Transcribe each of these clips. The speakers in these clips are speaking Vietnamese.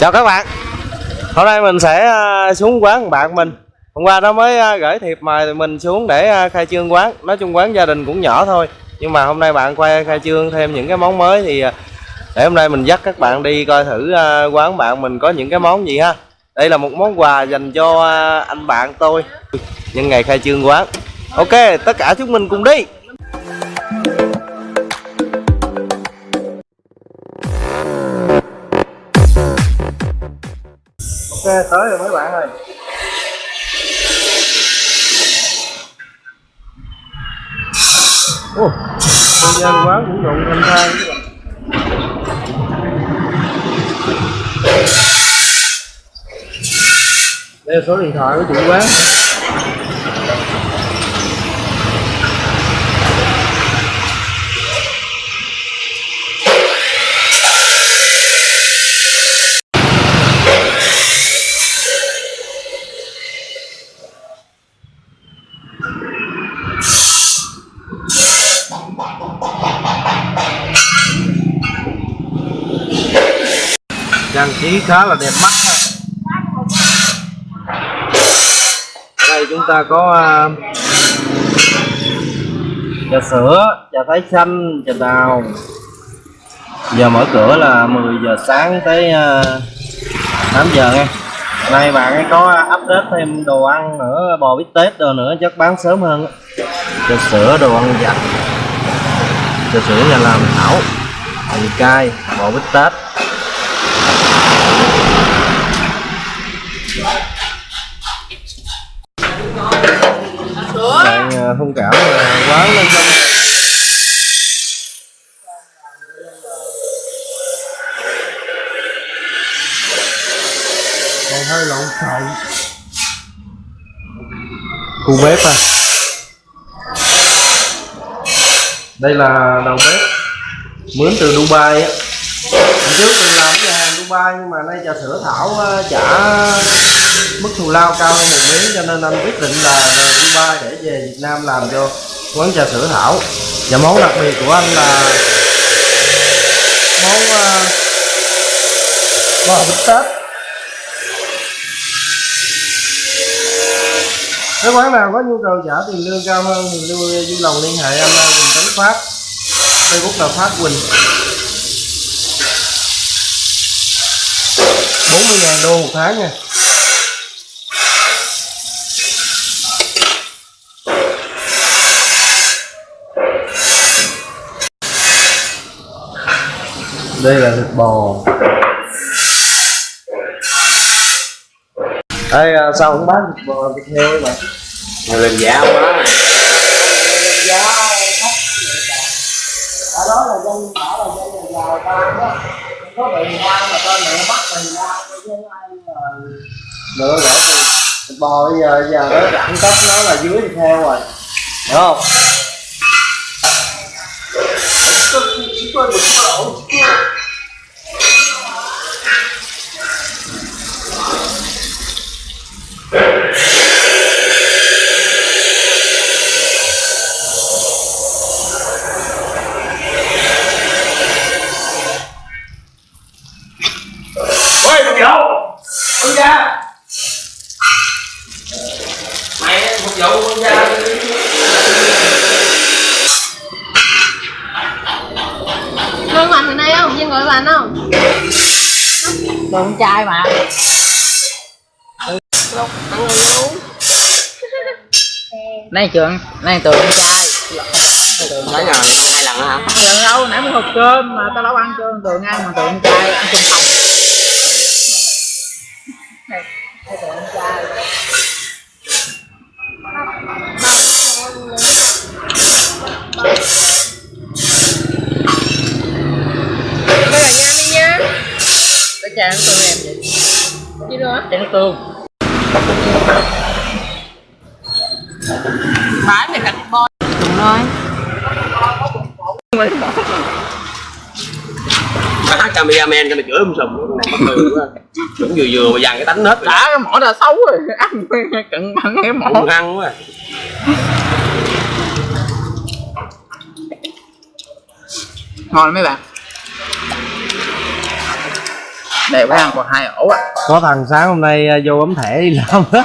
chào các bạn. Hôm nay mình sẽ ờ, xuống quán bạn mình. Hôm qua nó mới ờ, gửi thiệp mời mình xuống để ờ, khai trương quán. Nói chung quán gia đình cũng nhỏ thôi, nhưng mà hôm nay bạn quay, khai trương thêm những cái món mới thì để hôm nay mình dắt các bạn đi coi thử quán bạn mình có những cái món gì ha. Đây là một món quà dành cho anh bạn tôi. Nhân ngày khai trương quán. Ok, tất cả chúng mình cùng đi. Ok tới rồi mấy bạn ơi. Ồ, nhân dân quán cũng rộn thanh thang đây là số điện thoại của chủ quán. Trí khá là đẹp mắt ha ở đây chúng ta có à, trà sữa trà thái xanh trà đào. Giờ mở cửa là 10 giờ sáng tới à, 8 giờ nha nay bạn ấy có update thêm đồ ăn nữa bò bít tết đồ nữa chắc bán sớm hơn trà sữa đồ ăn giặt trà sữa nhà làm thảo hành cay bò bít tết. Thông cảm là quán lên trong còn hơi lộn xộn. Khu bếp à? Đây là đầu bếp. Mướn từ Dubai á. Trước mình làm cái nhà hàng Dubai nhưng mà nay trà sữa thảo á, trả mức thù lao cao hơn một miếng cho nên anh quyết định là về Dubai để về Việt Nam làm cho quán trà sữa thảo. Và món đặc biệt của anh là món uh, bò bít tết. Nếu quán nào có nhu cầu trả tiền lương cao hơn thì lưu vui lòng liên hệ anh Quỳnh Tấn Phát Facebook là Phát Quỳnh. 40.000 đô một tháng nha. Đây là thịt bò. Đây à, sao không bán thịt bò thịt heo ấy mà Mà lên giá quá giá thấp ở đó là dân bảo là dân nhà giàu ta đó. Không có bị ngoan mà con mẹ bắt mình ra chứ ai mà nữa gỡ thì thịt bò bây giờ giờ nó đẳng cấp nó là dưới thịt heo rồi. Hiểu không Ôi phục vụ Con ra Mày phục vụ con ra Lương Mạnh ở đây không? Dân gọi bạn không? Đồ con trai mà Lộc ăn rồi uống Này trường, này tụi con trai Tới rồi, hai lần hả? Hai lần đâu, nãy mới hộp cơm mà tao đâu ăn cơm tụi ăn mà tụi con trai ăn chung phòng Này, này tụi con trai Bây giờ nha đi nha Chai nước tương em vậy? Đi nữa Chai nước tương Bán thì cạch bò Đúng rồi. Mà hát cameraman cho mày chửi um sùm này quá. Cũng vừa vừa mà dàn cái tánh hết Đã cái mỏ đã xấu rồi. Ăn cận bằng cái mỏ. Hung hăng quá. Ngon mấy bạn Đây bán ăn còn hai ổ à. Có thằng sáng hôm nay à, vô bấm thẻ đi làm.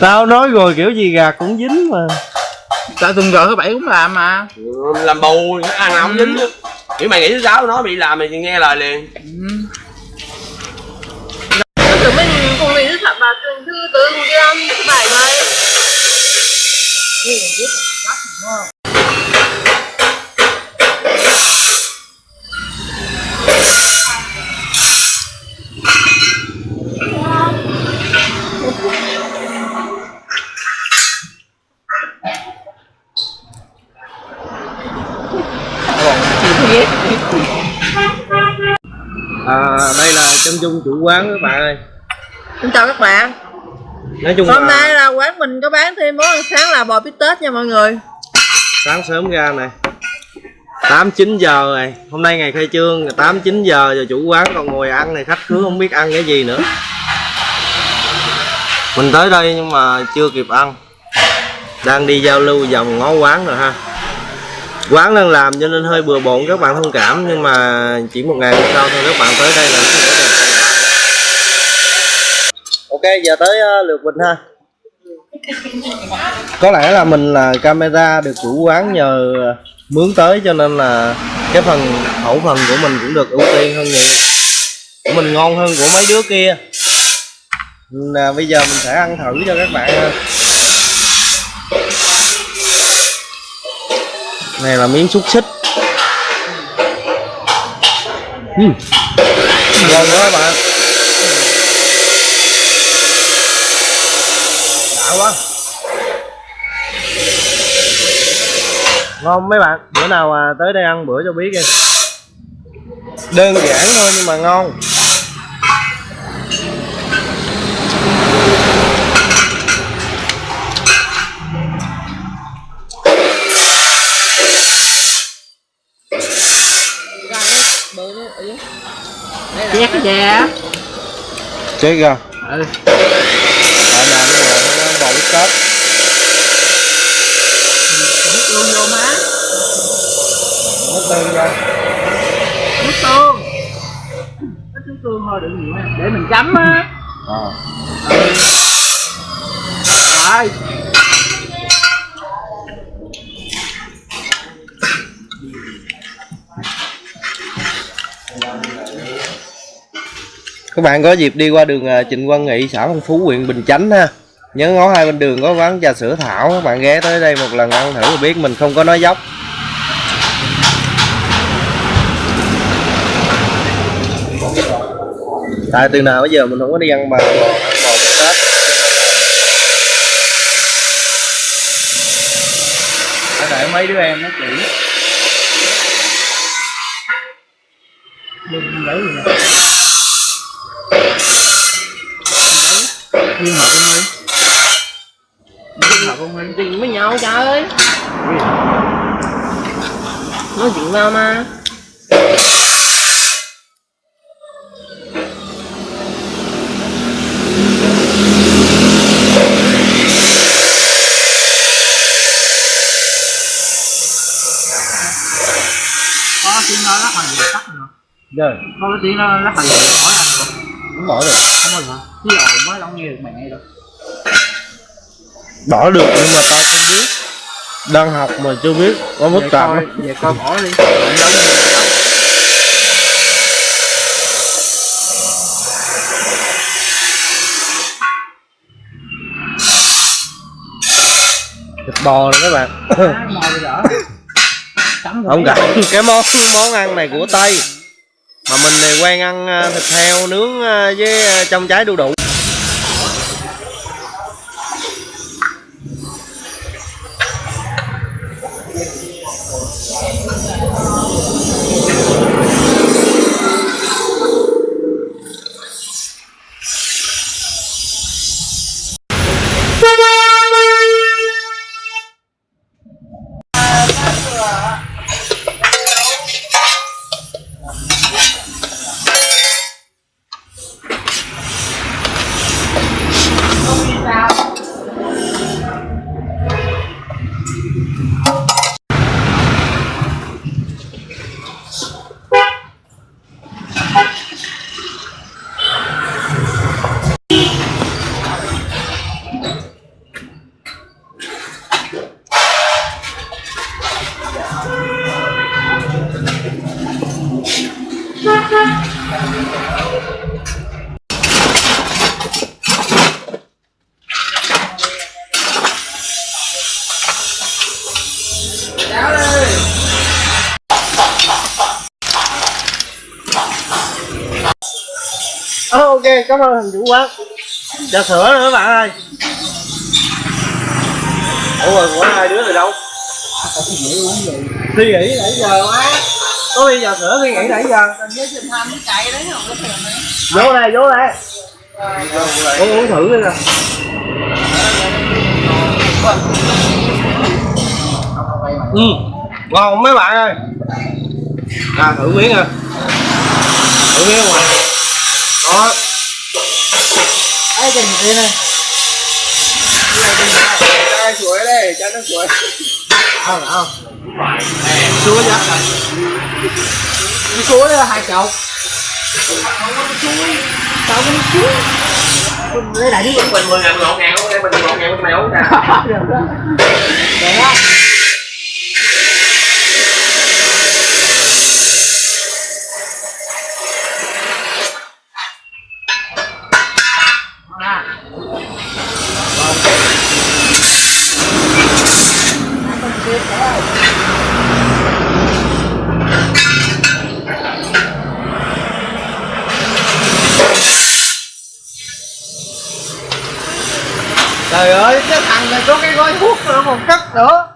Tao nói rồi kiểu gì gạt cũng dính mà. Tại tuần rồi thứ bảy cũng làm mà. Làm bù ăn nào không dính. Chứ nếu mày nghĩ thứ sáu nó bị làm mày nghe lời liền. Tụi mình cùng mình thật là thứ thứ tư cùng không thứ bảy này à, đây là chân dung chủ quán các bạn ơi. Xin chào các bạn. Nói chung Hôm là nay là quán mình có bán thêm món ăn sáng là bò bít tết nha mọi người. Sáng sớm ra này. 8 9 giờ rồi hôm nay ngày khai trương 8 9 giờ rồi chủ quán còn ngồi ăn này khách cứ không biết ăn cái gì nữa. Mình tới đây nhưng mà chưa kịp ăn. Đang đi giao lưu vòng ngó quán rồi ha quán đang làm cho nên hơi bừa bộn các bạn thông cảm, nhưng mà chỉ một ngày sau thôi, các bạn tới đây là ok, giờ tới ờ, lượt mình ha. Có lẽ là mình là camera được chủ quán nhờ ờ, mướn tới cho nên là cái phần khẩu phần của mình cũng được ưu tiên hơn nhiều. Của mình ngon hơn của mấy đứa kia. Là bây giờ mình sẽ ăn thử cho các bạn này là miếng xúc xích. Uhm. ngon quá các bạn. Đã quá. Ngon mấy bạn. Bữa nào à, tới đây ăn bữa cho biết đi. Đơn giản thôi nhưng mà ngon. Chét cái chết ra Ừ. Ở nhà nó ngồi nó bò bít tết Nước luôn vô má. Nó tương ra. Nước tương Ít nước tương thôi đừng nhiều Để mình chấm á. À. Rồi các bạn có dịp đi qua đường à, Trịnh Quang Nghị xã Phong Phú huyện Bình Chánh ha. Nhớ ngó hai bên đường có quán trà sữa Thảo. Các bạn ghé tới đây một lần ăn thử là biết mình không có nói dốc. Tại từ nào bây giờ mình không có đi ăn mà ăn bò Tết. Phải để mấy đứa em nó chỉ Liên hợp không đi Liên hợp không đi Chuyện với nhau trời ơi. Nói chuyện vào mà Có tiếng đó lắc hành gì tắt rồi rồi. Có tiếng đó lắc hành gì hỏi anh rồi bao giờ Cái ồn mới đâu nghe được mẹ đâu bỏ được nhưng mà tao không biết. Đang học mà chưa biết có mức tạm coi, về coi bỏ đi. Vậy thịt bò này các bạn. Không rồi. cả cái món món ăn này của tây. mà mình thì quen ăn à, thịt heo nướng à, với à, trong trái đu đủ. Ờ, ok cảm ơn thằng chủ quán. Trà sữa nữa bạn ơi. Ủa rồi của hai đứa rồi đâu? Suy nghĩ nãy giờ quá có ly trà sữa suy nghĩ nãy giờ vô đây vô đây uống uống thử đi nè ừ ngon mấy bạn ơi à thử miếng à thử miếng ngoài đó ai trình đi này chuối đây chai nước chuối không không chuối giá chuối hai chậu tao cũng chuối lấy lại đi mình mười ngàn một ngàn ok mình một ngàn mày uống nè Để có cái gói thuốc nữa còn cất nữa.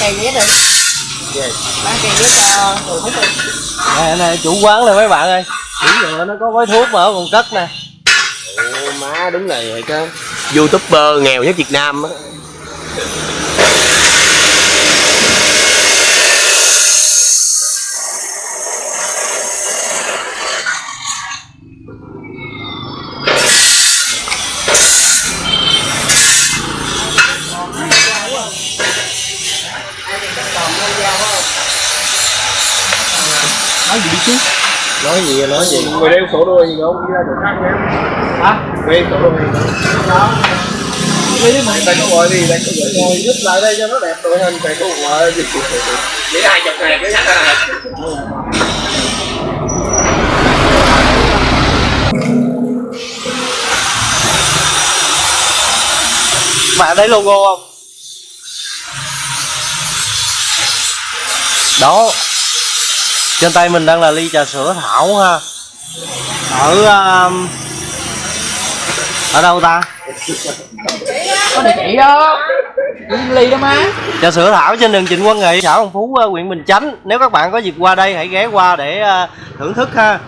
Kèn ghế đi. Bán kèn ghế cho người hút đi. Nè nè chủ quán này mấy bạn ơi. Đúng rồi nó có gói thuốc mà còn cất nè. Ồ, má đúng là vậy chứ youtuber nghèo nhất việt nam á chứ. Nói gì nói gì? Người đeo sổ đuôi gì không? Đi ra chỗ khác nhé hả đeo sổ gì không? Lý mình tay có gọi đi tay có gọi ngồi giúp lại đây cho nó đẹp đội hình tay có gọi gì để hai chục ngàn cái bạn thấy logo không? Đó trên tay mình đang là ly trà sữa thảo ha. Ở um, ở đâu ta? Có địa chỉ đó ly đó má. Trà sữa thảo trên đường Trịnh Quang Nghị xã Hồng Phú uh, huyện Bình Chánh. Nếu các bạn có dịp qua đây hãy ghé qua để uh, thưởng thức ha.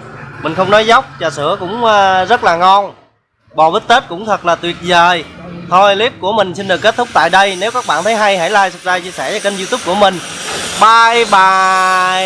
Mình không nói dốc trà sữa cũng uh, rất là ngon. Bò bít tết cũng thật là tuyệt vời. Thôi clip của mình xin được kết thúc tại đây. Nếu các bạn thấy hay hãy like subscribe chia sẻ cho kênh youtube của mình. Bye bye